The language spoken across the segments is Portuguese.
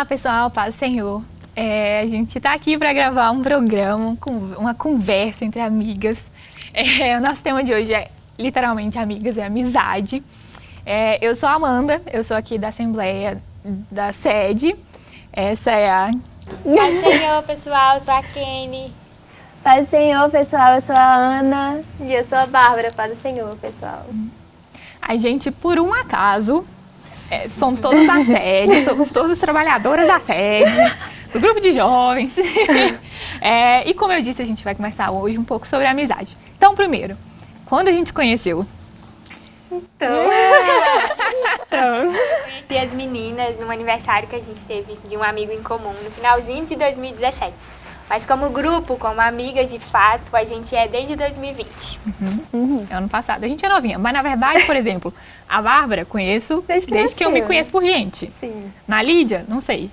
Olá, pessoal, paz do Senhor. É, a gente está aqui para gravar um programa, uma conversa entre amigas. É, o nosso tema de hoje é literalmente amigas, é amizade. É, eu sou a Amanda, eu sou aqui da Assembleia da Sede. Essa é a... Paz do Senhor, pessoal, eu sou a Kenny. Paz do Senhor, pessoal, eu sou a Ana. E eu sou a Bárbara, paz do Senhor, pessoal. A gente, por um acaso, é, somos todas da sede, somos todas trabalhadoras da sede, do grupo de jovens. é, e como eu disse, a gente vai conversar hoje um pouco sobre amizade. Então, primeiro, quando a gente se conheceu? Então, então. conheci as meninas num aniversário que a gente teve de um amigo em comum, no finalzinho de 2017. Mas como grupo, como amigas de fato, a gente é desde 2020. Uhum. Uhum. Ano passado. A gente é novinha. Mas na verdade, por exemplo, a Bárbara conheço desde que, desde que eu me conheço por gente. Sim. Na Lídia, não sei.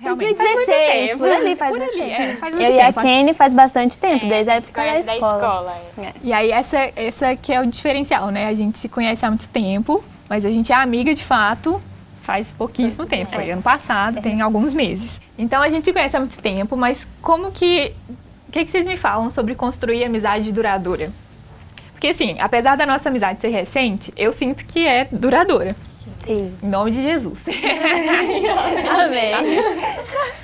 Realmente. 2016, por ali faz por ali, é, faz Eu e a Kenny faz bastante tempo, é, desde a época da escola. Da escola é. É. E aí essa, essa que é o diferencial, né? A gente se conhece há muito tempo, mas a gente é amiga de fato faz pouquíssimo tempo, foi ano passado, tem alguns meses. Então a gente se conhece há muito tempo, mas como que... O que, que vocês me falam sobre construir amizade duradoura? Porque assim, apesar da nossa amizade ser recente, eu sinto que é duradoura. Sim. Em nome de Jesus. Amém.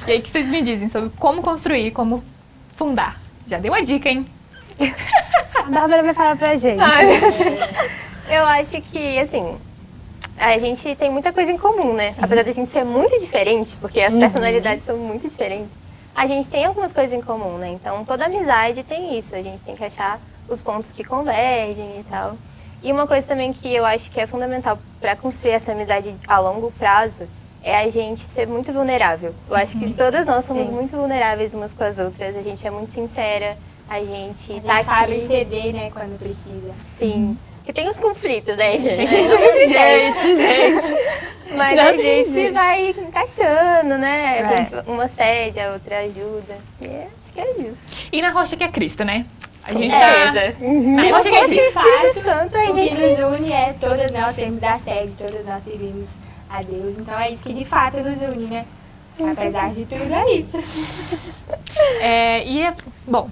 E aí, o que vocês me dizem sobre como construir, como fundar? Já deu uma dica, hein? A Bárbara vai falar pra gente. eu acho que, assim, a gente tem muita coisa em comum, né? Sim. Apesar de a gente ser muito diferente, porque as uhum. personalidades são muito diferentes, a gente tem algumas coisas em comum, né? Então, toda amizade tem isso, a gente tem que achar os pontos que convergem e tal. E uma coisa também que eu acho que é fundamental para construir essa amizade a longo prazo é a gente ser muito vulnerável. Eu acho que uhum. todas nós somos Sim. muito vulneráveis umas com as outras, a gente é muito sincera, a gente, a gente tá sabe aqui... ceder, né, quando precisa. Sim. Uhum. Porque tem os conflitos, né, gente? gente, gente. Mas Não a gente jeito. vai encaixando, né? A gente, uma cede, a outra ajuda. E é, acho que é isso. E na rocha que é Cristo, né? A gente é. tá... Uhum. Se não fosse o Espírito Santo, a gente... O que nos une é todas nós temos da sede, todas nós servimos a Deus. Então é isso que de fato nos une, né? Apesar de tudo, é isso. É, e, é, bom,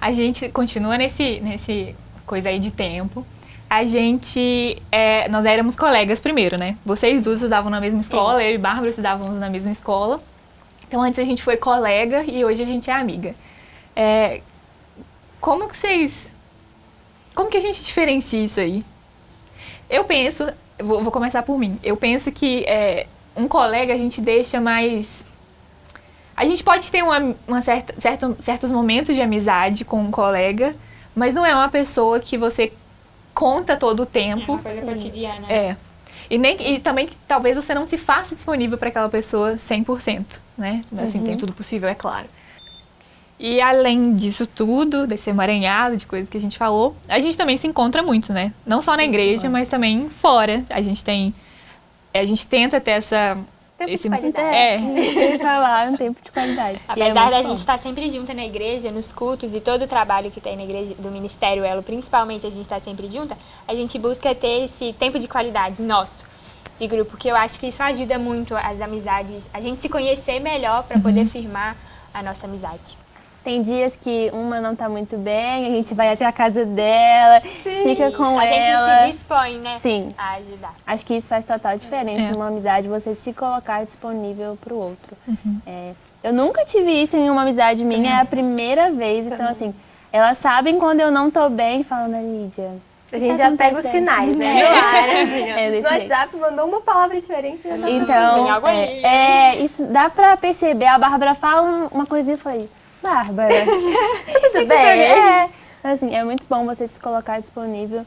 a gente continua nesse, nesse coisa aí de tempo a gente, é, nós éramos colegas primeiro, né? Vocês duas estudavam na mesma escola, Sim. eu e Bárbara estudávamos na mesma escola. Então antes a gente foi colega e hoje a gente é amiga. É, como que vocês, como que a gente diferencia isso aí? Eu penso, vou, vou começar por mim, eu penso que é, um colega a gente deixa mais... A gente pode ter uma, uma certa, certo, certos momentos de amizade com um colega, mas não é uma pessoa que você conta todo o tempo. É uma coisa cotidiana. É. E, nem, e também que talvez você não se faça disponível para aquela pessoa 100%, né? Assim, uhum. tem tudo possível, é claro. E além disso tudo, desse emaranhado de coisas que a gente falou, a gente também se encontra muito, né? Não só Sim, na igreja, mas também fora. A gente tem... A gente tenta ter essa Tempo Esse, de qualidade. É. falar, um tempo de qualidade. Apesar é da gente estar sempre junta na igreja, nos cultos e todo o trabalho que tem na igreja, do Ministério Elo, principalmente a gente está sempre junta, a gente busca ter esse tempo de qualidade nosso, de grupo, que eu acho que isso ajuda muito as amizades, a gente se conhecer melhor para uhum. poder firmar a nossa amizade. Tem dias que uma não tá muito bem, a gente vai até a casa dela, Sim. fica com a ela. A gente se dispõe, né? Sim. A ajudar. Acho que isso faz total diferença é. numa amizade, você se colocar disponível pro outro. Uhum. É, eu nunca tive isso em uma amizade minha, é a primeira vez. Então, assim, elas sabem quando eu não tô bem, falando, Lídia, a gente já pega os sinais, né? No ar, assim, é, no WhatsApp mandou uma palavra diferente. Então, tem algo aí. É, isso dá pra perceber. A Bárbara fala uma coisinha e falei, Bárbara. Tudo bem? É. Assim, é muito bom você se colocar disponível.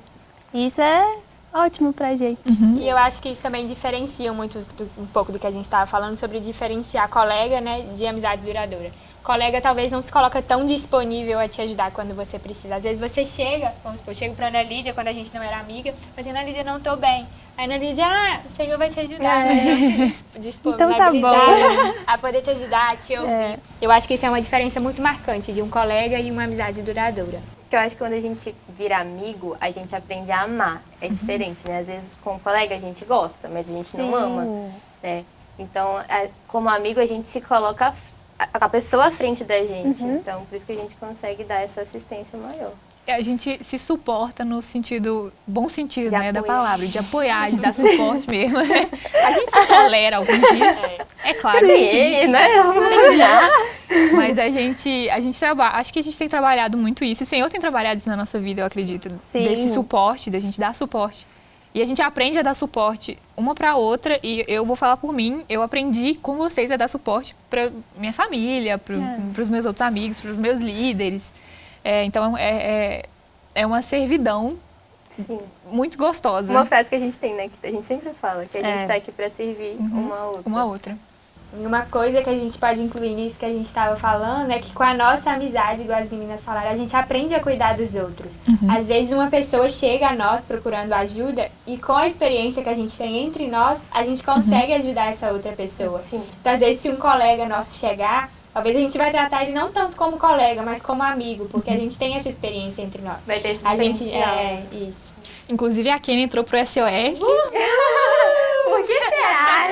E isso é ótimo pra gente. Uhum. E eu acho que isso também diferencia muito do, um pouco do que a gente estava falando sobre diferenciar colega né, de amizade duradoura. Colega talvez não se coloca tão disponível a te ajudar quando você precisa. Às vezes você chega, vamos supor, chega pra Ana Lídia quando a gente não era amiga, mas Ana Lídia não tô bem. Aí Ana Lídia, ah, o Senhor vai te ajudar, é. se disponibilizar então tá a poder te ajudar, a te ouvir. É. Eu acho que isso é uma diferença muito marcante de um colega e uma amizade duradoura. Porque eu acho que quando a gente vira amigo, a gente aprende a amar. É uhum. diferente, né? Às vezes com um colega a gente gosta, mas a gente Sim. não ama, né? Então, é, como amigo, a gente se coloca a, a pessoa à frente da gente. Uhum. Então, por isso que a gente consegue dar essa assistência maior. A gente se suporta no sentido, bom sentido, né, da palavra, de apoiar, de dar suporte mesmo. A gente se tolera alguns dias, é, é claro. Sim, né? Mas a gente, a gente trabalha, acho que a gente tem trabalhado muito isso. O Senhor tem trabalhado isso na nossa vida, eu acredito. Sim. Desse suporte, da gente dar suporte. E a gente aprende a dar suporte uma para outra e eu vou falar por mim, eu aprendi com vocês a dar suporte para minha família, para é. os meus outros amigos, para os meus líderes. É, então, é, é, é uma servidão Sim. muito gostosa. Uma frase que a gente tem, né? Que a gente sempre fala, que a gente está é. aqui para servir uhum. uma a outra. Uma outra. Uma coisa que a gente pode incluir nisso que a gente estava falando é que com a nossa amizade, igual as meninas falaram, a gente aprende a cuidar dos outros. Uhum. Às vezes uma pessoa chega a nós procurando ajuda e com a experiência que a gente tem entre nós, a gente consegue uhum. ajudar essa outra pessoa. Sim. Então, às vezes, se um colega nosso chegar, Talvez a gente vai tratar ele não tanto como colega, mas como amigo, porque a gente tem essa experiência entre nós. Vai ter esse a gente é isso. Inclusive a Kenny entrou pro SOS. Uh! Por que será?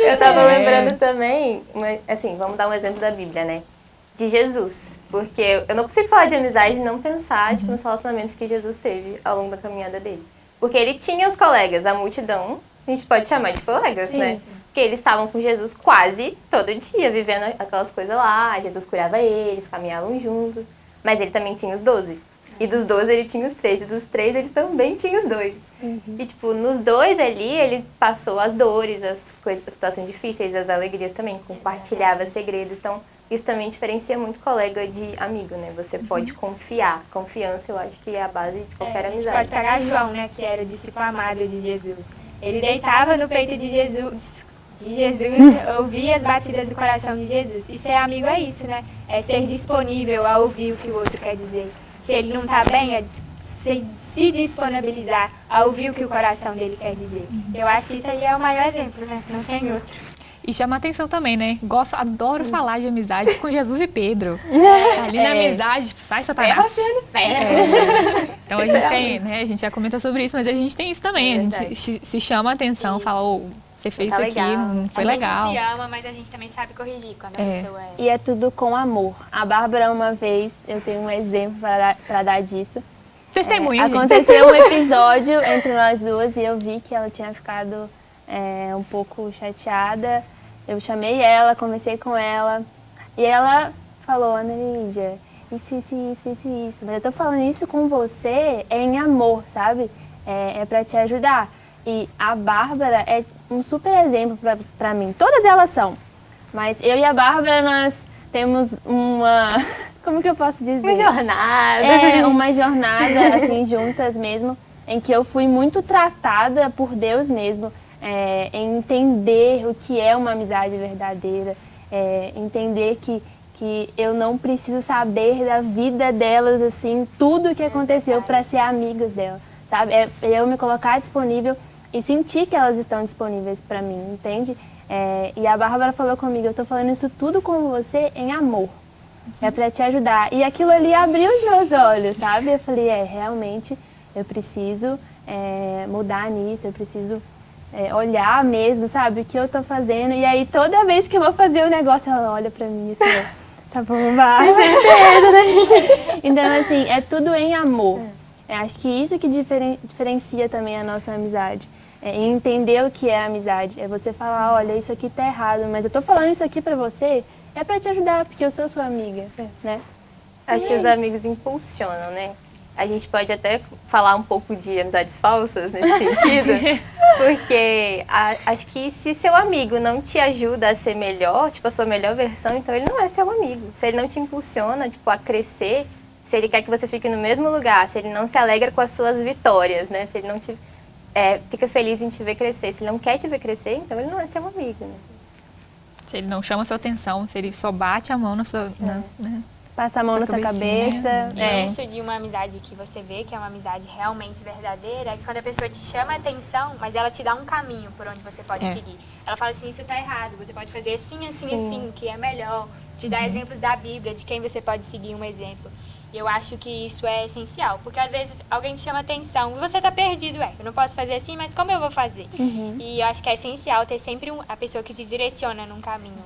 Eu tava é. lembrando também, assim, vamos dar um exemplo da Bíblia, né? De Jesus. Porque eu não consigo falar de amizade e não pensar uhum. tipo, nos relacionamentos que Jesus teve ao longo da caminhada dele. Porque ele tinha os colegas, a multidão, a gente pode chamar de colegas, sim, né? Sim. Porque eles estavam com Jesus quase todo dia, vivendo aquelas coisas lá. Jesus curava eles, caminhavam juntos. Mas ele também tinha os doze. E dos doze ele tinha os três. E dos três ele também tinha os dois. Uhum. E, tipo, nos dois ali, ele passou as dores, as, coisas, as situações difíceis, as alegrias também. Compartilhava segredos. Então, isso também diferencia muito colega de amigo, né? Você pode uhum. confiar. Confiança, eu acho que é a base de qualquer é, amizade. A gente pode pegar João, né? Que era o discípulo amado de Jesus. Ele deitava no peito de Jesus, de Jesus, ouvir as batidas do coração de Jesus. E ser amigo é isso, né? É ser disponível a ouvir o que o outro quer dizer. Se ele não está bem, é se, se, disponibilizar a ouvir o que o coração dele quer dizer. Eu acho que isso aí é o maior exemplo, né? Não tem outro. E chama atenção também, né? Gosto, adoro falar de amizade com Jesus e Pedro. Ali na é. amizade, sai Satanás. É. Então a gente tem, né? A gente já comenta sobre isso, mas a gente tem isso também. É a gente se chama atenção, isso. fala, oh, você fez tá isso aqui, não foi a legal. A gente se ama, mas a gente também sabe corrigir quando a é. pessoa é... E é tudo com amor. A Bárbara, uma vez, eu tenho um exemplo para dar, pra dar disso. Testemunha, é, Aconteceu um episódio entre nós duas e eu vi que ela tinha ficado é, um pouco chateada. Eu chamei ela, conversei com ela e ela falou, Ana Lídia, isso, isso, isso, isso, isso. Mas eu tô falando isso com você é em amor, sabe? É, é para te ajudar. E a Bárbara é um super exemplo para mim. Todas elas são. Mas eu e a Bárbara, nós temos uma... Como que eu posso dizer? Uma jornada. É, uma jornada, assim, juntas mesmo, em que eu fui muito tratada por Deus mesmo, é, em entender o que é uma amizade verdadeira, é, entender que, que eu não preciso saber da vida delas, assim, tudo o que aconteceu para ser amigas delas, sabe? É eu me colocar disponível e sentir que elas estão disponíveis para mim, entende? É, e a Bárbara falou comigo, eu estou falando isso tudo com você em amor. É para te ajudar. E aquilo ali abriu os meus olhos, sabe? Eu falei, é, realmente eu preciso é, mudar nisso, eu preciso é, olhar mesmo, sabe? O que eu estou fazendo. E aí toda vez que eu vou fazer o negócio, ela olha para mim assim, tá bom, vai. né? então, assim, é tudo em amor. É, acho que isso que diferen diferencia também a nossa amizade é entender o que é amizade. É você falar, olha, isso aqui tá errado, mas eu tô falando isso aqui pra você, é pra te ajudar, porque eu sou sua amiga, né? Acho que os amigos impulsionam, né? A gente pode até falar um pouco de amizades falsas nesse sentido, porque a, acho que se seu amigo não te ajuda a ser melhor, tipo, a sua melhor versão, então ele não é seu amigo. Se ele não te impulsiona, tipo, a crescer, se ele quer que você fique no mesmo lugar, se ele não se alegra com as suas vitórias, né? Se ele não te é, fica feliz em te ver crescer. Se ele não quer te ver crescer, então ele não é seu amigo, né? Se ele não chama sua atenção, se ele só bate a mão na sua... É. Na, né? Passa a mão na sua cabeça. E é. isso de uma amizade que você vê que é uma amizade realmente verdadeira, é que quando a pessoa te chama a atenção, mas ela te dá um caminho por onde você pode é. seguir. Ela fala assim, isso tá errado, você pode fazer assim, assim, Sim. assim, que é melhor. Te dá uhum. exemplos da Bíblia, de quem você pode seguir um exemplo. E eu acho que isso é essencial, porque às vezes alguém te chama atenção você tá perdido, é, eu não posso fazer assim, mas como eu vou fazer? Uhum. E eu acho que é essencial ter sempre um, a pessoa que te direciona num caminho.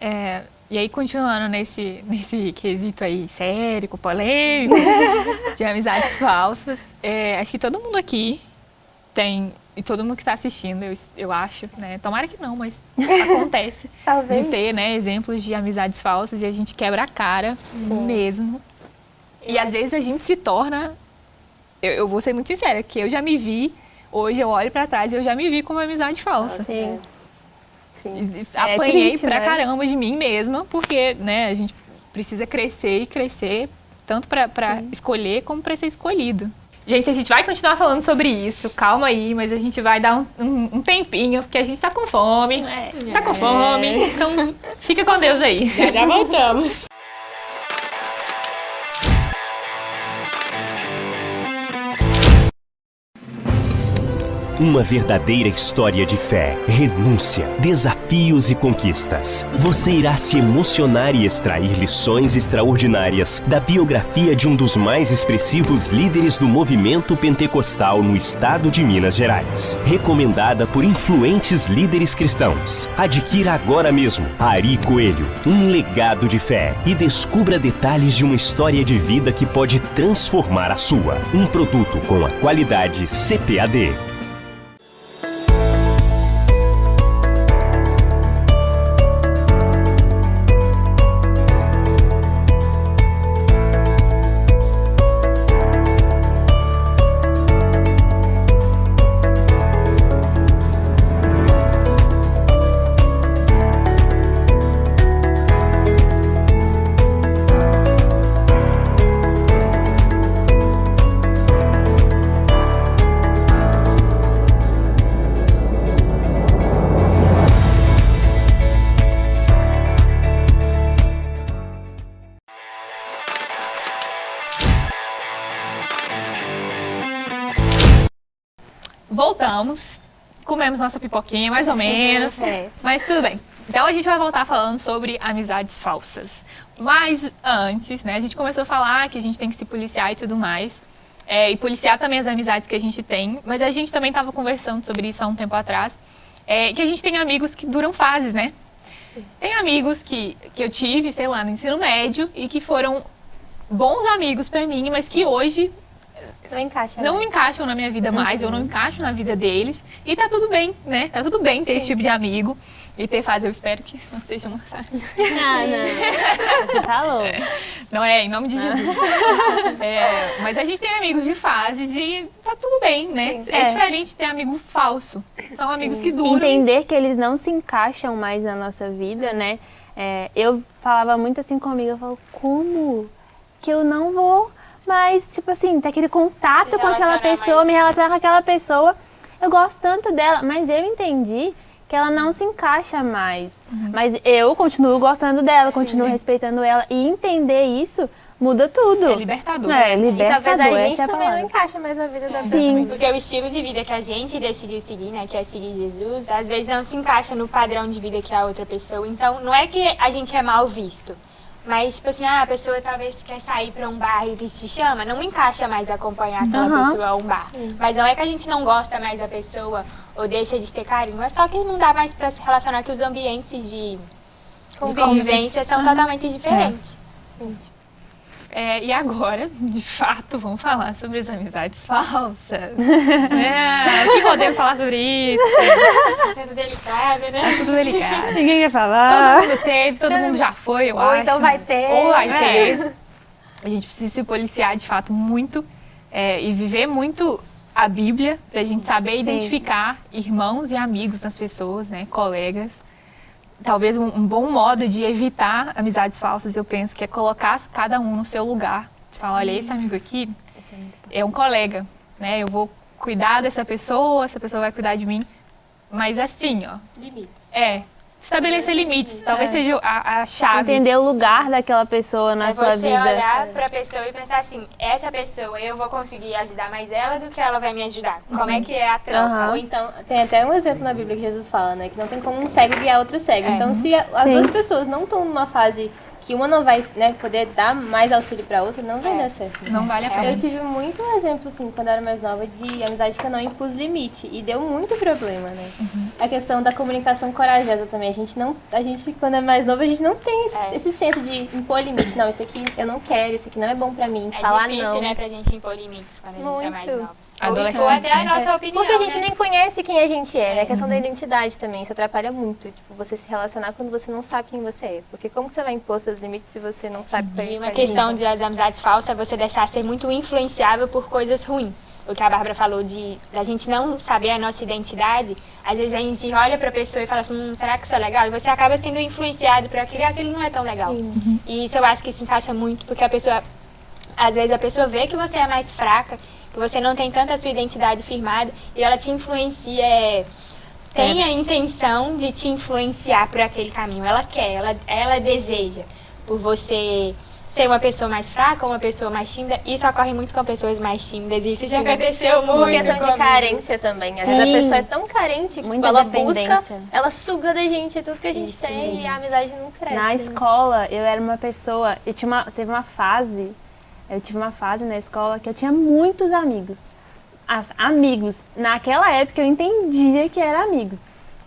É, e aí, continuando nesse, nesse quesito aí sérico, polêmico, de amizades falsas, é, acho que todo mundo aqui tem, e todo mundo que está assistindo, eu, eu acho, né? Tomara que não, mas acontece Talvez. de ter, né, exemplos de amizades falsas e a gente quebra a cara mesmo. E às vezes a gente se torna, eu, eu vou ser muito sincera, que eu já me vi, hoje eu olho pra trás e eu já me vi como uma amizade falsa. Sim. Sim. E- É Apanhei triste, pra né? caramba de mim mesma, porque, né, a gente precisa crescer e crescer, tanto pra, pra escolher como pra ser escolhido. Gente, a gente vai continuar falando sobre isso, calma aí, mas a gente vai dar um, um- um tempinho, porque a gente tá com fome. Tá com fome, então fica com Deus aí. Já voltamos. Uma verdadeira história de fé, renúncia, desafios e conquistas. Você irá se emocionar e extrair lições extraordinárias da biografia de um dos mais expressivos líderes do movimento pentecostal no estado de Minas Gerais. Recomendada por influentes líderes cristãos. Adquira agora mesmo Ari Coelho, um legado de fé e descubra detalhes de uma história de vida que pode transformar a sua. Um produto com a qualidade CPAD. Nossa pipoquinha, mais ou menos, É. mas tudo bem. Então a gente vai voltar falando sobre amizades falsas. Mas antes, né, a gente começou a falar que a gente tem que se policiar e tudo mais. É, e policiar também as amizades que a gente tem. Mas a gente também estava conversando sobre isso há um tempo atrás. é, que a gente tem amigos que duram fases, né? Tem amigos que, que eu tive, sei lá, no ensino médio e que foram bons amigos pra mim, mas que hoje Não encaixa. não mais. encaixam na minha vida mais, eu não encaixo na vida deles. E tá tudo bem, né? Tá tudo bem ter esse tipo de amigo. E ter fase, eu espero que não seja uma fase. Ah, não. Você tá louco. Não é, em nome de Jesus. É, mas a gente tem amigos de fases e tá tudo bem, né? Sim. É, É. diferente ter amigo falso. São amigos que duram. entender que eles não se encaixam mais na nossa vida, né? É, eu falava muito assim comigo, eu falo, como que eu não vou mais, tipo assim, ter aquele contato com aquela pessoa, mais. me relacionar com aquela pessoa. Eu gosto tanto dela, mas eu entendi que ela não se encaixa mais. Mas eu continuo gostando dela, continuo sim. respeitando ela. E entender isso muda tudo. É libertador. É, E libertador, talvez a gente essa é a também não palavra. encaixa mais na vida da Sim. Porque o estilo de vida que a gente decidiu seguir, né, que é seguir Jesus, às vezes não se encaixa no padrão de vida que a outra pessoa. Então, não é que a gente é mal visto. Mas, tipo assim, ah, a pessoa talvez quer sair pra um bar e te chama, não encaixa mais acompanhar aquela Aham. pessoa a um bar. Mas não é que a gente não gosta mais da pessoa ou deixa de ter carinho, é só que não dá mais pra se relacionar, que os ambientes de, de convivência são totalmente diferentes. É, e agora, de fato, vamos falar sobre as amizades falsas. é, o que podemos falar sobre isso? Sendo delicada, né? É tudo delicado. Ninguém quer Todo falar. mundo teve, todo mundo já foi, eu Ou acho. então vai ter. Ou vai né? ter. A gente precisa se policiar de fato muito é, e viver muito a Bíblia pra gente saber identificar irmãos e amigos das pessoas, né, colegas. Talvez um, um bom modo de evitar amizades falsas, eu penso, que é colocar cada um no seu lugar. Falar, olha, esse amigo aqui é um colega, né? Eu vou cuidar dessa pessoa, essa pessoa vai cuidar de mim. Mas assim, ó, Limites. é estabelecer limites. Talvez seja a, a chave. Entender o lugar daquela pessoa na é sua você vida. olhar pra pessoa e pensar assim, essa pessoa eu vou conseguir ajudar mais ela do que ela vai me ajudar. Como é que é a troca? Aham. Ou então, tem até um exemplo na Bíblia que Jesus fala, né? Que não tem como um cego guiar outro cego. É. Então, se a- as Sim. duas pessoas não estão numa fase que uma não vai né, poder dar mais auxílio pra outra, não vai é. dar certo. Não vale a pena. Eu tive muito exemplo, assim, quando eu era mais nova, de amizade que eu não impus limite. E deu muito problema, né? Uhum. A questão da comunicação corajosa também. A gente não. A gente, quando é mais novo, a gente não tem esse, é. esse senso de impor limite. Não, isso aqui eu não quero, isso aqui não é bom pra mim. É falar difícil, não. né, pra gente impor limites quando a gente muito. é mais novo. Adolescente. Ou até a nossa opinião. Porque a gente né? nem conhece quem a gente é, né? A questão uhum. da identidade também. Isso atrapalha muito. Tipo, você se relacionar quando você não sabe quem você é. Porque como você vai impor seus limites se você não sabe é? E uma questão das amizades falsas é você deixar ser muito influenciável por coisas ruins. O que a Bárbara falou de da gente não saber a nossa identidade, às vezes a gente olha para a pessoa e fala assim, hum, será que isso é legal? E você acaba sendo influenciado por aquilo e aquilo não é tão legal. Sim. E isso eu acho que se encaixa muito, porque a pessoa, às vezes a pessoa vê que você é mais fraca, que você não tem tanta sua identidade firmada e ela te influencia, é, tem é. a intenção de te influenciar por aquele caminho. Ela quer, ela, ela deseja por você ser uma pessoa mais fraca ou uma pessoa mais tímida. Isso ocorre muito com pessoas mais tímidas. Isso já aconteceu muito. Por questão de carência também. Às vezes a pessoa é tão carente que ela busca, ela suga da gente tudo que a gente Isso, tem sim. e a amizade não cresce. Na escola, eu era uma pessoa, eu tinha uma, teve uma fase, eu tive uma fase na escola que eu tinha muitos amigos. As, amigos. Naquela época eu entendia que eram amigos,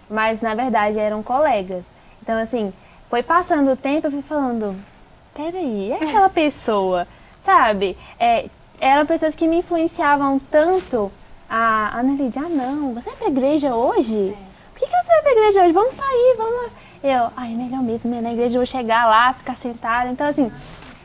mas na verdade eram colegas. Então assim, foi passando o tempo, eu fui falando, peraí, é aquela pessoa, sabe? É, eram pessoas que me influenciavam tanto. A Lídia, ah não, você vai pra igreja hoje? É. Por que, que você vai pra igreja hoje? Vamos sair, vamos... Eu, ai, melhor mesmo, né? na igreja eu vou chegar lá, ficar sentada. Então, assim,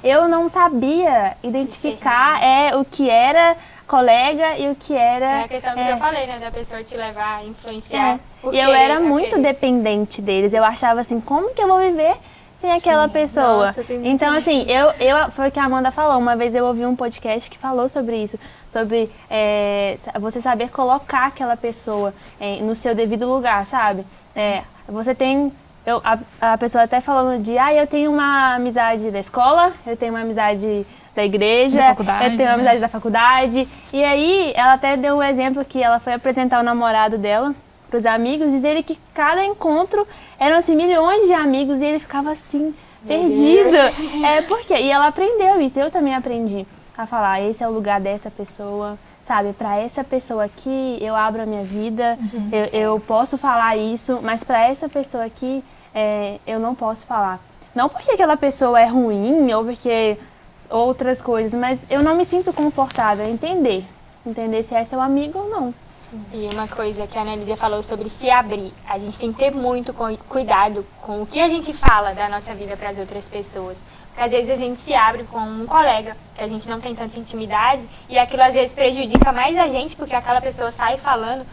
eu não sabia identificar é, o que era colega e o que era... É a questão do é, que eu falei, né? Da pessoa te levar, influenciar. É. E eu era muito dependente deles. Eu achava assim, como que eu vou viver sem aquela Sim. pessoa. Nossa, então, assim, eu, eu, foi o que a Amanda falou. Uma vez eu ouvi um podcast que falou sobre isso. Sobre é, você saber colocar aquela pessoa é, no seu devido lugar, sabe? É, você tem... Eu, a, a pessoa até falando de, ah, eu tenho uma amizade da escola, eu tenho uma amizade da igreja, da eu tenho uma amizade né? da faculdade. E aí, ela até deu um exemplo que ela foi apresentar o namorado dela para os amigos, dizer que cada encontro eram assim milhões de amigos e ele ficava assim, perdido. É porque e ela aprendeu isso, eu também aprendi a falar, esse é o lugar dessa pessoa, sabe? Para essa pessoa aqui eu abro a minha vida, uhum. eu, eu, posso falar isso, mas para essa pessoa aqui é, eu não posso falar. Não porque aquela pessoa é ruim ou porque outras coisas, mas eu não me sinto confortável em entender, entender se é seu amigo ou não. E uma coisa que a Ana Lídia falou sobre se abrir. A gente tem que ter muito cuidado com o que a gente fala da nossa vida para as outras pessoas. Porque às vezes a gente se abre com um colega, que a gente não tem tanta intimidade, e aquilo às vezes prejudica mais a gente, porque aquela pessoa sai falando,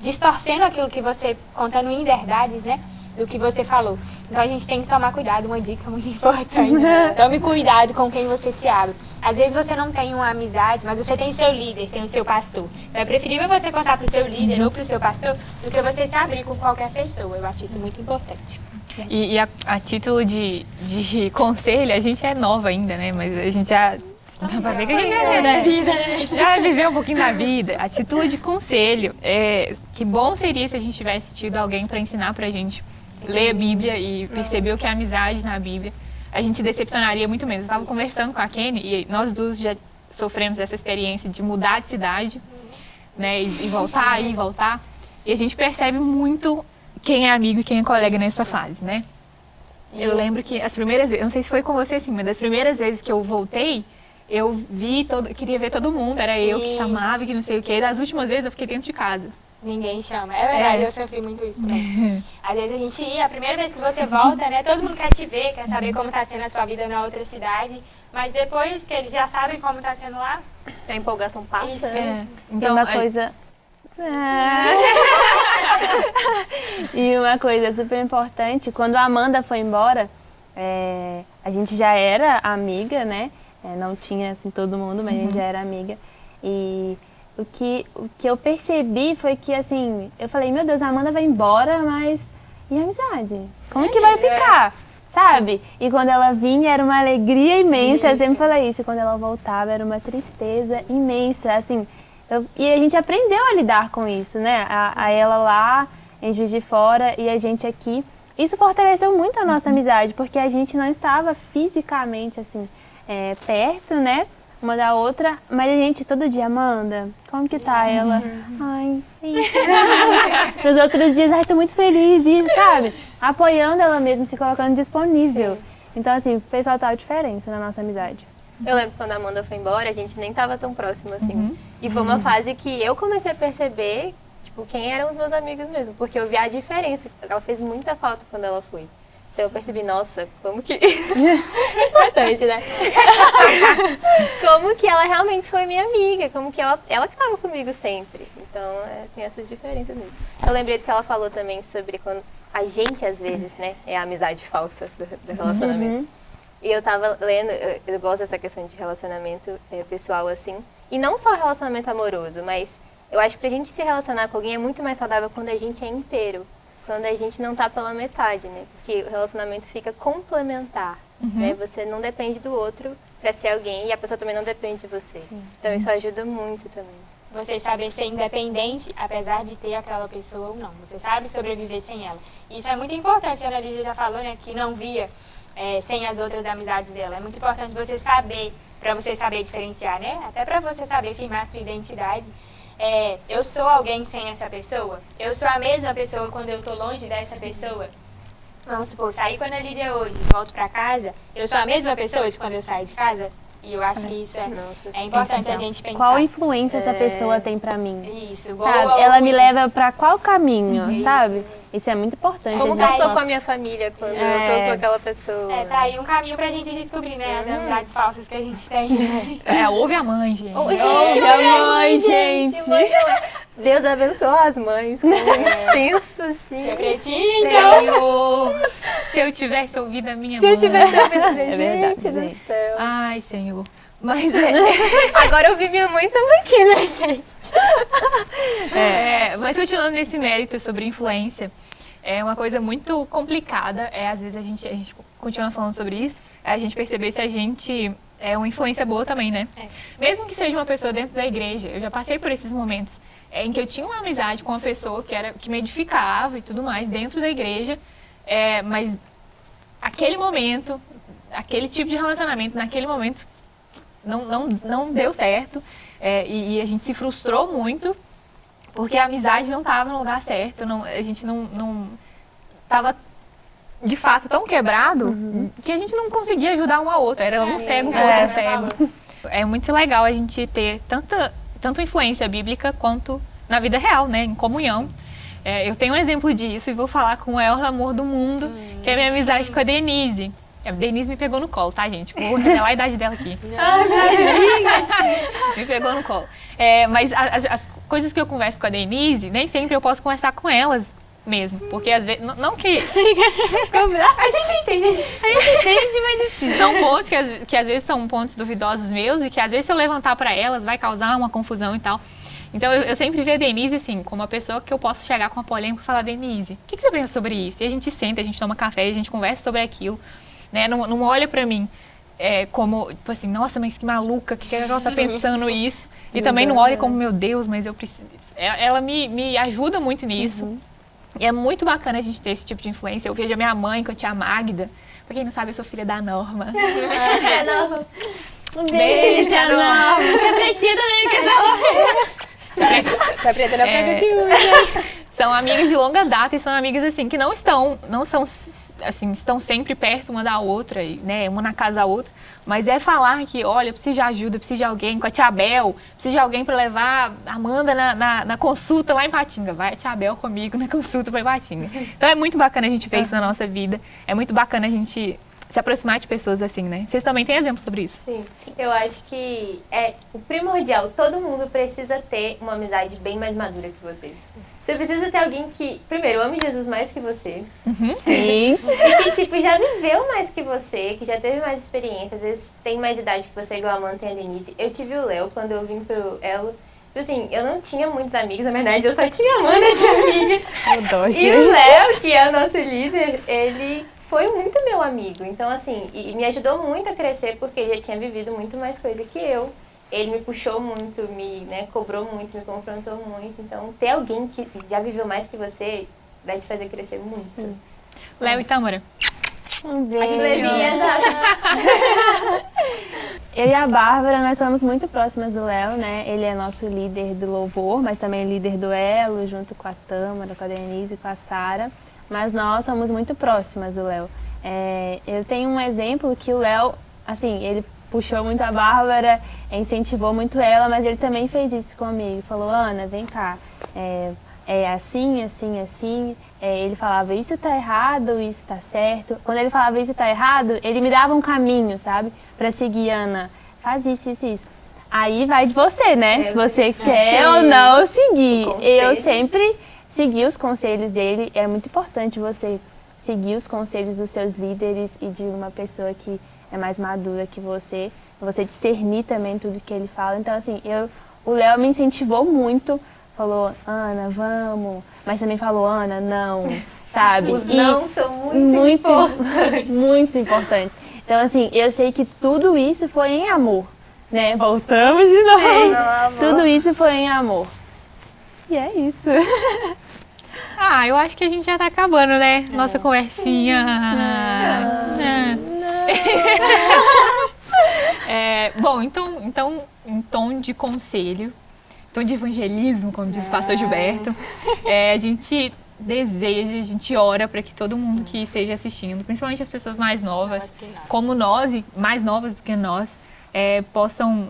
distorcendo aquilo que você, contando em verdades, né, do que você falou. Então a gente tem que tomar cuidado, uma dica muito importante. Tome cuidado com quem você se abre. Às vezes você não tem uma amizade, mas você tem seu líder, tem o seu pastor. Então é preferível você contar para o seu líder ou para o seu pastor do que você se abrir com qualquer pessoa. Eu acho isso muito importante. E, e a, a, título de, de conselho, a gente é nova ainda, né? Mas a gente já Dá pra ver que a gente é, né? vida, né? Já viveu um pouquinho da vida. Atitude de conselho. É, que bom seria se a gente tivesse tido alguém para ensinar pra gente ler a Bíblia e perceber o que é amizade na Bíblia, a gente se decepcionaria muito menos. Eu estava conversando com a Kenny e nós duas já sofremos essa experiência de mudar de cidade, né, e, voltar e voltar. E a gente percebe muito quem é amigo e quem é colega nessa fase, né? Eu lembro que as primeiras vezes, não sei se foi com você assim, mas das primeiras vezes que eu voltei, eu vi todo, queria ver todo mundo, era Sim. eu que chamava, que não sei o quê. Das últimas vezes eu fiquei dentro de casa. Ninguém chama. É verdade, é. eu sofri muito isso também. Às vezes a gente ia, a primeira vez que você volta, né? Todo mundo quer te ver, quer saber como está sendo a sua vida na outra cidade. Mas depois que eles já sabem como está sendo lá... A empolgação passa. Isso. É. Então, uma coisa... É. e uma coisa super importante, quando a Amanda foi embora, é, a gente já era amiga, né? É, não tinha assim todo mundo, mas uhum. a gente uhum. já era amiga. E o que, o que eu percebi foi que, assim, eu falei, meu Deus, a Amanda vai embora, mas e a amizade? Como que vai ficar? Sabe? E quando ela vinha era uma alegria imensa, eu sempre falei isso, e quando ela voltava era uma tristeza imensa, assim, eu, e a gente aprendeu a lidar com isso, né? A, a ela lá em Juiz de Fora e a gente aqui. isso fortaleceu muito a nossa amizade, porque a gente não estava fisicamente, assim, é, perto, né? Uma da outra, mas a gente todo dia, Amanda, como que tá ela? Ai, isso. Nos outros dias, ai, tô muito feliz, isso, sabe? Apoiando ela mesmo, se colocando disponível. Então, assim, fez total diferença na nossa amizade. Eu lembro quando a Amanda foi embora, a gente nem tava tão próximo assim. E foi uma fase que eu comecei a perceber, tipo, quem eram os meus amigos mesmo. Porque eu vi a diferença. Ela fez muita falta quando ela foi. Então eu percebi, nossa, como que. Importante, né? como que ela realmente foi minha amiga, como que ela, ela que estava comigo sempre. Então é, tem essas diferenças mesmo. Eu lembrei do que ela falou também sobre quando a gente, às vezes, né, é a amizade falsa do, do relacionamento. E eu tava lendo, eu, eu gosto dessa questão de relacionamento é, pessoal assim. E não só relacionamento amoroso, mas eu acho que pra gente se relacionar com alguém é muito mais saudável quando a gente é inteiro. Quando a gente não tá pela metade, né? Porque o relacionamento fica complementar, né? Você não depende do outro pra ser alguém e a pessoa também não depende de você. Então isso ajuda muito também. Você saber ser independente, apesar de ter aquela pessoa ou não. Você sabe sobreviver sem ela. Isso é muito importante, a Ana Lídia já falou, né? Que não via é, sem as outras amizades dela. É muito importante você saber, para você saber diferenciar, né? Até para você saber firmar a sua identidade. É, eu sou alguém sem essa pessoa? Eu sou a mesma pessoa quando eu tô longe dessa pessoa? Vamos supor, sair com a Lídia hoje, volto para casa, eu sou a mesma pessoa de quando eu saio de casa? E eu acho que isso é, é importante a gente pensar. Qual influência essa pessoa tem pra mim? Isso, boa Sabe? Ela me leva pra qual caminho, sabe? Isso é muito importante. Como a que eu gente sou com a minha família quando eu É. sou com aquela pessoa? É, tá aí um caminho pra gente descobrir, né? As amizades falsas que a gente tem. É, ouve a mãe, gente. Ô, gente, Olha, mãe, mãe, gente. mãe é- Deus abençoa as mães com um senso assim. Secretinho. Senhor, se eu tivesse ouvido a minha Se mãe. eu tivesse ouvido, É verdade, gente do gente. céu. Ai, Senhor. Mas é, Agora eu vi minha mãe também aqui, né, gente? É, mas continuando nesse mérito sobre influência, é uma coisa muito complicada. É, às vezes a gente, a gente continua falando sobre isso, é a gente perceber se a gente é uma influência boa também, né? Mesmo que seja uma pessoa dentro da igreja, eu já passei por esses momentos é, em que eu tinha uma amizade com uma pessoa que, era, que me edificava e tudo mais dentro da igreja, é, mas aquele momento, aquele tipo de relacionamento, naquele momento, não, não, não deu certo é, e, e a gente se frustrou muito porque a amizade não estava no lugar certo, não, a gente não, não tava de fato tão quebrado que a gente não conseguia ajudar uma a outra, era um cego com o É. outro cego. É muito legal a gente ter tanta, tanto influência bíblica quanto na vida real, né, em comunhão. É, eu tenho um exemplo disso e vou falar com o maior amor do mundo, que é a minha amizade com a Denise. A Denise me pegou no colo, tá, gente? Vou revelar a idade dela aqui. me pegou no colo. É, mas a- as, as coisas que eu converso com a Denise, nem sempre eu posso conversar com elas mesmo. Porque às vezes. Não, não que. a gente entende, a gente entende, mas assim, são pontos que, às- que às vezes são pontos duvidosos meus e que às vezes se eu levantar para elas vai causar uma confusão e tal. Então eu, eu sempre vi a Denise assim, como uma pessoa que eu posso chegar com uma polêmica e falar, Denise, o que, que você pensa sobre isso? E a gente senta, a gente toma café, a gente conversa sobre aquilo. Né? Não, não olha pra mim é, como, tipo assim, nossa, mas que maluca, que que ela tá pensando isso? E também não olha como, meu Deus, mas eu preciso. Ela ela me, me ajuda muito nisso. E é muito bacana a gente ter esse tipo de influência. Eu vejo a minha mãe com a tia Magda. Pra quem não sabe, eu sou filha da Norma. Um beijo, Ana. Tia Pretinha também, que é Tá preta não pega É. ciúme. são amigas de longa data e são amigas assim que não estão, não são assim, estão sempre perto uma da outra, né, uma na casa da outra, mas é falar que, olha, eu preciso de ajuda, eu preciso de alguém com a tia Bel, preciso de alguém para levar a Amanda na, na, na consulta lá em Patinga, vai a tia Bel comigo na consulta para Patinga. Então é muito bacana a gente ver isso na nossa vida, é muito bacana a gente se aproximar de pessoas assim, né? Vocês também têm exemplos sobre isso? Sim, eu acho que é o primordial. Todo mundo precisa ter uma amizade bem mais madura que vocês. Você precisa ter alguém que, primeiro, ame Jesus mais que você. Sim. E que, tipo, já viveu mais que você, que já teve mais experiência, às vezes tem mais idade que você, igual a Amanda tem a Denise. Eu tive o Léo quando eu vim pro Elo. Tipo assim, eu não tinha muitos amigos, na verdade, eu só tinha a Amanda de amiga. Eu dou, E gente. o Léo, que é o nosso líder, ele foi muito meu amigo. Então, assim, e e me ajudou muito a crescer porque ele já tinha vivido muito mais coisa que eu. Ele me puxou muito, me né, cobrou muito, me confrontou muito. Então, ter alguém que já viveu mais que você vai te fazer crescer muito. Léo e Tâmara. Um beijo. A gente ama. Eu e a Bárbara, nós somos muito próximas do Léo, né? Ele é nosso líder do louvor, mas também líder do Elo, junto com a Tâmara, com a Denise e com a Sara. Mas nós somos muito próximas do Léo. É, eu tenho um exemplo que o Léo, assim, ele puxou muito a Bárbara, incentivou muito ela, mas ele também fez isso comigo. Falou, Ana, vem cá, é, é assim, assim, assim. É, ele falava, isso tá errado, isso tá certo. Quando ele falava, isso tá errado, ele me dava um caminho, sabe? Pra seguir, Ana, faz isso, isso, isso. Aí vai de você, né? Se você quer ou não seguir. Eu sempre segui os conselhos dele. É muito importante você seguir os conselhos dos seus líderes e de uma pessoa que é mais madura que você. Você discernir também tudo que ele fala. Então, assim, eu, o Léo me incentivou muito. Falou, Ana, vamos. Mas também falou, Ana, não. Sabe? Os E- não são muito, muito importantes. muito importante. Então, assim, eu sei que tudo isso foi em amor, né? Voltamos de novo. Tudo isso foi em amor. E é isso. Ah, eu acho que a gente já tá acabando, né? Nossa conversinha. É, bom, então, então, em tom de conselho, tom de evangelismo, como diz o pastor Gilberto, é, a gente deseja, a gente ora para que todo mundo que esteja assistindo, principalmente as pessoas mais novas, como nós e mais novas do que nós, é, possam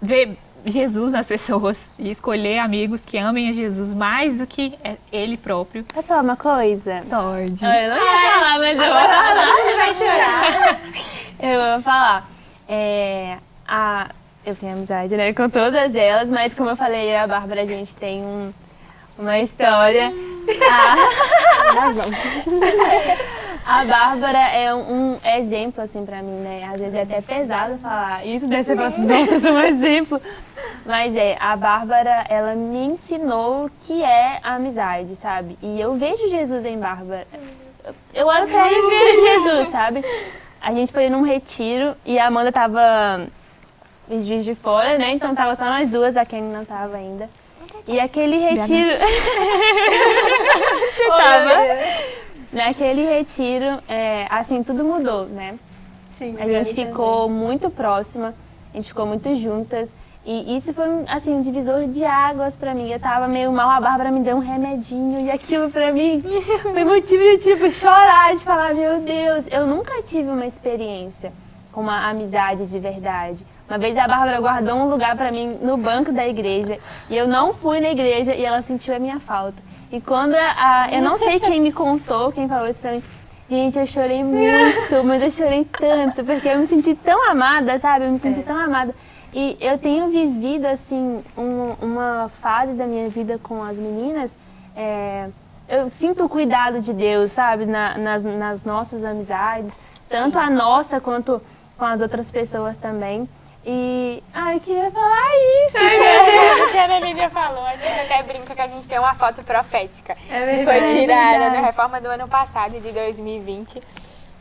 ver Jesus nas pessoas e escolher amigos que amem a Jesus mais do que é, ele próprio. Posso falar uma coisa? Pode. Eu não ia falar, mas eu vou falar. vai chorar. Eu vou falar. É, a, eu tenho amizade né, com todas elas, mas como eu falei, eu e a Bárbara, a gente tem um, uma história. A, a Bárbara é um, exemplo, assim, pra mim, né? Às vezes é até pesado falar isso, você fala assim, nossa, eu sou um exemplo. Mas é, a Bárbara, ela me ensinou o que é a amizade, sabe? E eu vejo Jesus em Bárbara. Eu olho pra ela e vejo Jesus, sabe? A gente foi num retiro e a Amanda tava Juiz de Fora, né? Então tava só nós duas, a Kenny não tava ainda. E aquele retiro... Você tava? Naquele retiro, é, assim, tudo mudou, né? Sim, A gente ficou muito próxima, a gente ficou muito juntas. E isso foi, um, assim, um divisor de águas pra mim. Eu tava meio mal, a Bárbara me deu um remedinho. E aquilo pra mim foi motivo de, tipo, chorar, de falar, meu Deus. Eu nunca tive uma experiência com uma amizade de verdade. Uma vez a Bárbara guardou um lugar pra mim no banco da igreja. E eu não fui na igreja e ela sentiu a minha falta. E quando a, eu não sei quem me contou, quem falou isso pra mim, Gente, eu chorei muito, mas eu chorei tanto, porque eu me senti tão amada, sabe? Eu me senti tão amada. E eu tenho vivido, assim, um- uma fase da minha vida com as meninas, é, eu sinto o cuidado de Deus, sabe? Na- nas, nas nossas amizades, tanto a nossa quanto com as outras pessoas também. E, ai, eu queria falar isso. Que a Ana Lídia falou, a gente até brinca que a gente tem uma foto profética. É Foi tirada na reforma do ano passado, de 2020.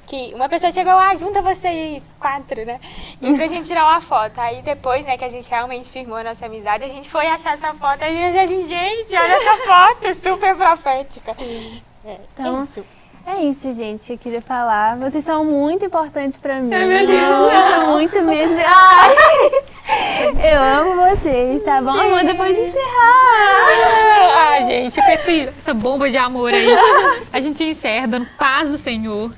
Que uma pessoa chegou, ah, junta vocês quatro, né? E pra gente tirar uma foto. Aí depois, né, que a gente realmente firmou a nossa amizade, a gente foi achar essa foto. Aí a gente, gente, olha essa foto, super profética. É, Então, isso. É isso, gente. Eu queria falar. Vocês são muito importantes pra mim. Muito, muito mesmo. Ai, eu amo vocês, tá bom? Amanda, pode encerrar. Ah, gente, com essa bomba de amor aí, a gente encerra dando paz do Senhor.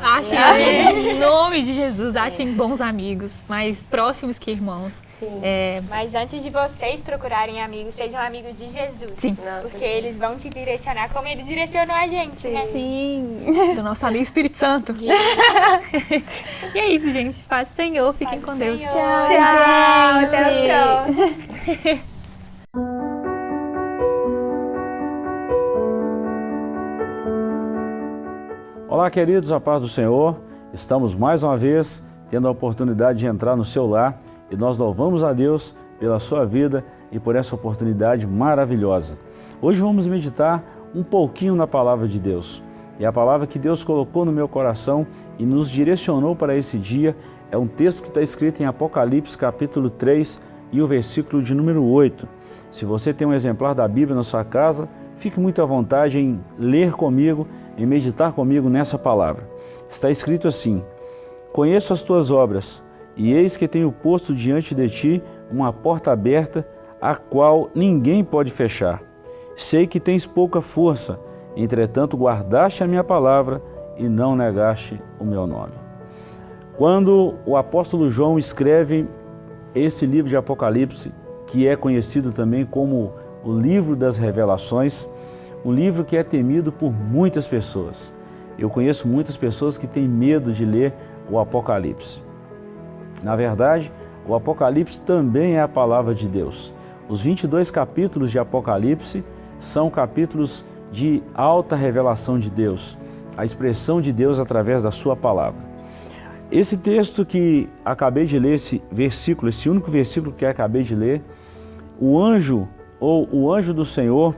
Achem, em nome de Jesus, achem bons amigos, mais próximos que irmãos. É, Mas antes de vocês procurarem amigos, sejam amigos de Jesus. Sim. Porque eles vão te direcionar como ele direcionou a gente, né? Sim. do nosso amigo Espírito Santo. e é isso, gente. Paz Senhor, fiquem com Deus. Senhor. Tchau, Até a gente. Olá, queridos, a paz do Senhor. Estamos mais uma vez tendo a oportunidade de entrar no seu lar e nós louvamos a Deus pela sua vida e por essa oportunidade maravilhosa. Hoje vamos meditar um pouquinho na palavra de Deus. E a palavra que Deus colocou no meu coração e nos direcionou para esse dia é um texto que está escrito em Apocalipse capítulo 3 e o versículo de número 8. Se você tem um exemplar da Bíblia na sua casa, fique muito à vontade em ler comigo, em meditar comigo nessa palavra. Está escrito assim, Conheço as tuas obras, e eis que tenho posto diante de ti uma porta aberta, a qual ninguém pode fechar. Sei que tens pouca força, entretanto guardaste a minha palavra e não negaste o meu nome. Quando o apóstolo João escreve esse livro de Apocalipse, que é conhecido também como o livro das revelações, um livro que é temido por muitas pessoas. Eu conheço muitas pessoas que têm medo de ler o Apocalipse. Na verdade, o Apocalipse também é a palavra de Deus. Os 22 capítulos de Apocalipse são capítulos de alta revelação de Deus, a expressão de Deus através da sua palavra. Esse texto que acabei de ler, esse versículo, esse único versículo que acabei de ler, o anjo ou o anjo do Senhor,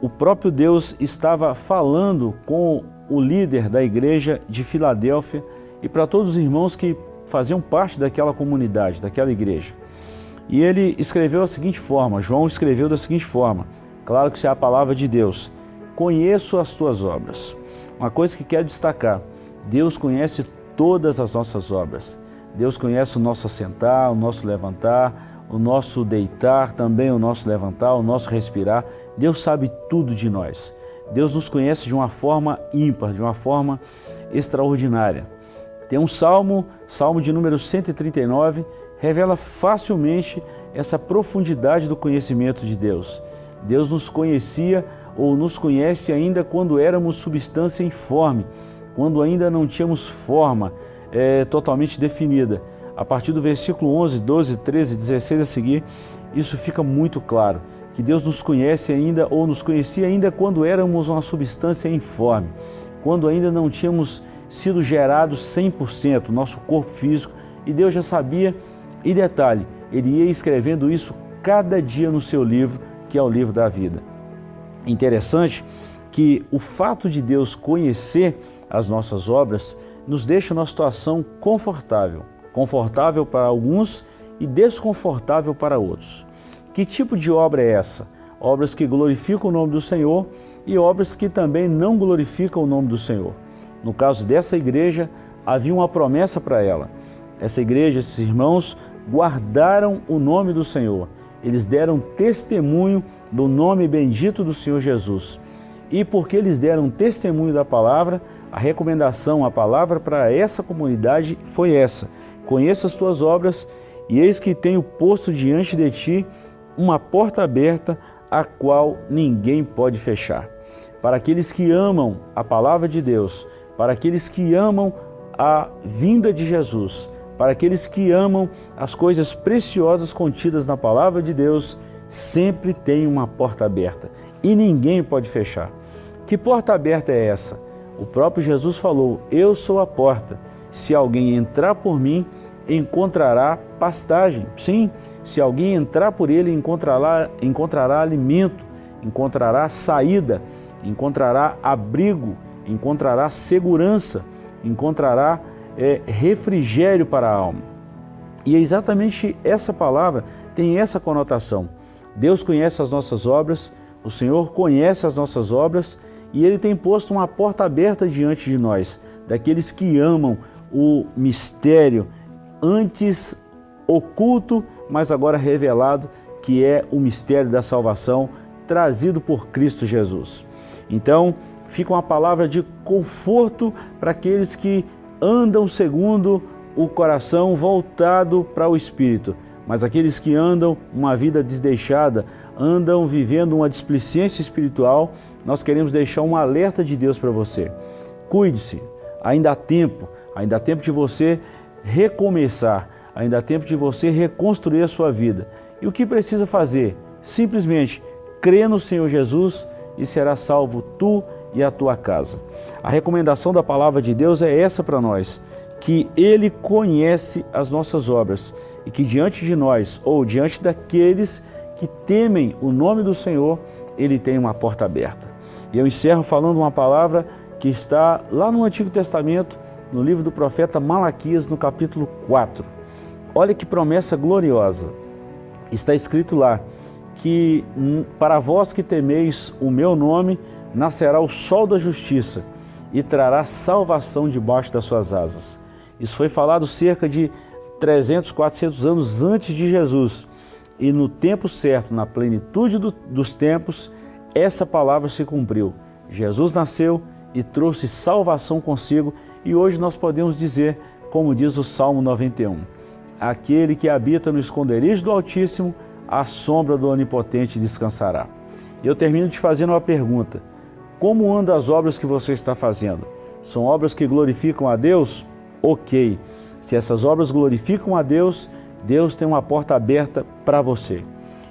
o próprio Deus estava falando com o líder da igreja de Filadélfia e para todos os irmãos que faziam parte daquela comunidade, daquela igreja. E ele escreveu da seguinte forma, João escreveu da seguinte forma, claro que isso é a palavra de Deus, conheço as tuas obras. Uma coisa que quero destacar, Deus conhece todas as nossas obras. Deus conhece o nosso assentar, o nosso levantar, o nosso deitar, também o nosso levantar, o nosso respirar. Deus sabe tudo de nós. Deus nos conhece de uma forma ímpar, de uma forma extraordinária. Tem um salmo, salmo de número 139, revela facilmente essa profundidade do conhecimento de Deus. Deus nos conhecia ou nos conhece ainda quando éramos substância informe, quando ainda não tínhamos forma é, totalmente definida. A partir do versículo 11, 12, 13, 16 a seguir, isso fica muito claro, que Deus nos conhece ainda ou nos conhecia ainda quando éramos uma substância informe, quando ainda não tínhamos sido gerados 100%, nosso corpo físico, e Deus já sabia, e detalhe, Ele ia escrevendo isso cada dia no seu livro, que é o livro da vida. Interessante que o fato de Deus conhecer as nossas obras nos deixa numa situação confortável, confortável para alguns e desconfortável para outros. Que tipo de obra é essa? Obras que glorificam o nome do Senhor e obras que também não glorificam o nome do Senhor. No caso dessa igreja, havia uma promessa para ela. Essa igreja, esses irmãos, guardaram o nome do Senhor. Eles deram testemunho do nome bendito do Senhor Jesus. E porque eles deram testemunho da palavra, a recomendação, a palavra para essa comunidade foi essa. Conheça as tuas obras e eis que tenho posto diante de ti uma porta aberta, a qual ninguém pode fechar. Para aqueles que amam a palavra de Deus, para aqueles que amam a vinda de Jesus, para aqueles que amam as coisas preciosas contidas na palavra de Deus, sempre tem uma porta aberta e ninguém pode fechar. Que porta aberta é essa? O próprio Jesus falou, eu sou a porta, se alguém entrar por mim, encontrará pastagem. Sim, se alguém entrar por ele, encontrará, encontrará alimento, encontrará saída, encontrará abrigo, encontrará segurança, encontrará é, refrigério para a alma. E é exatamente essa palavra tem essa conotação. Deus conhece as nossas obras, o Senhor conhece as nossas obras e Ele tem posto uma porta aberta diante de nós, daqueles que amam o mistério antes oculto, mas agora revelado, que é o mistério da salvação trazido por Cristo Jesus. Então, fica uma palavra de conforto para aqueles que andam segundo o coração voltado para o Espírito. Mas aqueles que andam uma vida desdeixada, andam vivendo uma displicência espiritual, nós queremos deixar um alerta de Deus para você. Cuide-se, ainda há tempo, ainda há tempo de você recomeçar, ainda há tempo de você reconstruir a sua vida. E o que precisa fazer? Simplesmente crê no Senhor Jesus e será salvo tu e a tua casa. A recomendação da palavra de Deus é essa para nós, que Ele conhece as nossas obras e que diante de nós, ou diante daqueles que temem o nome do Senhor, Ele tem uma porta aberta. E eu encerro falando uma palavra que está lá no Antigo Testamento, no livro do profeta Malaquias, no capítulo 4. Olha que promessa gloriosa. Está escrito lá que para vós que temeis o meu nome, nascerá o sol da justiça e trará salvação debaixo das suas asas. Isso foi falado cerca de 300, 400 anos antes de Jesus. E no tempo certo, na plenitude do, dos tempos, essa palavra se cumpriu. Jesus nasceu e trouxe salvação consigo e hoje nós podemos dizer, como diz o Salmo 91, aquele que habita no esconderijo do Altíssimo, a sombra do Onipotente descansará. Eu termino te fazendo uma pergunta. Como andam as obras que você está fazendo? São obras que glorificam a Deus? Ok. Se essas obras glorificam a Deus, Deus tem uma porta aberta para você.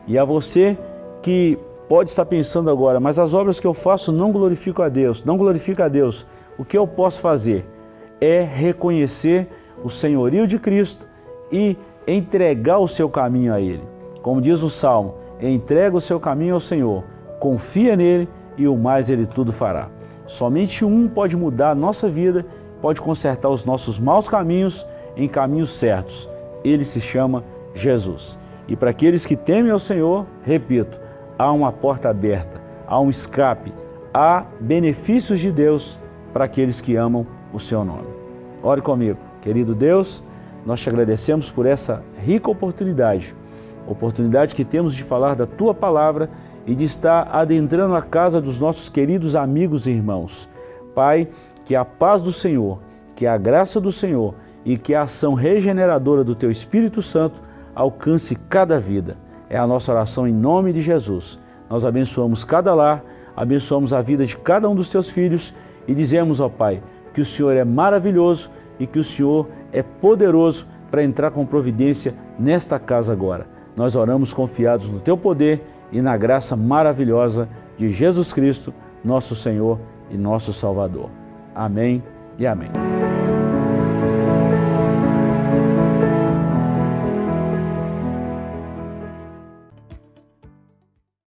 E a você que pode estar pensando agora, mas as obras que eu faço não glorificam a Deus, não glorificam a Deus. O que eu posso fazer é reconhecer o senhorio de Cristo e entregar o seu caminho a Ele. Como diz o Salmo, entrega o seu caminho ao Senhor, confia nele e o mais Ele tudo fará. Somente um pode mudar a nossa vida, pode consertar os nossos maus caminhos em caminhos certos. Ele se chama Jesus. E para aqueles que temem ao Senhor, repito, há uma porta aberta, há um escape, há benefícios de Deus para aqueles que amam o seu nome. Ore comigo. Querido Deus, nós te agradecemos por essa rica oportunidade, oportunidade que temos de falar da Tua Palavra e de estar adentrando a casa dos nossos queridos amigos e irmãos. Pai, que a paz do Senhor, que a graça do Senhor e que a ação regeneradora do Teu Espírito Santo alcance cada vida. É a nossa oração em nome de Jesus. Nós abençoamos cada lar, abençoamos a vida de cada um dos Teus filhos e dizemos ao Pai que o Senhor é maravilhoso e que o Senhor é poderoso para entrar com providência nesta casa agora. Nós oramos confiados no Teu poder e na graça maravilhosa de Jesus Cristo, nosso Senhor e nosso Salvador. Amém e amém.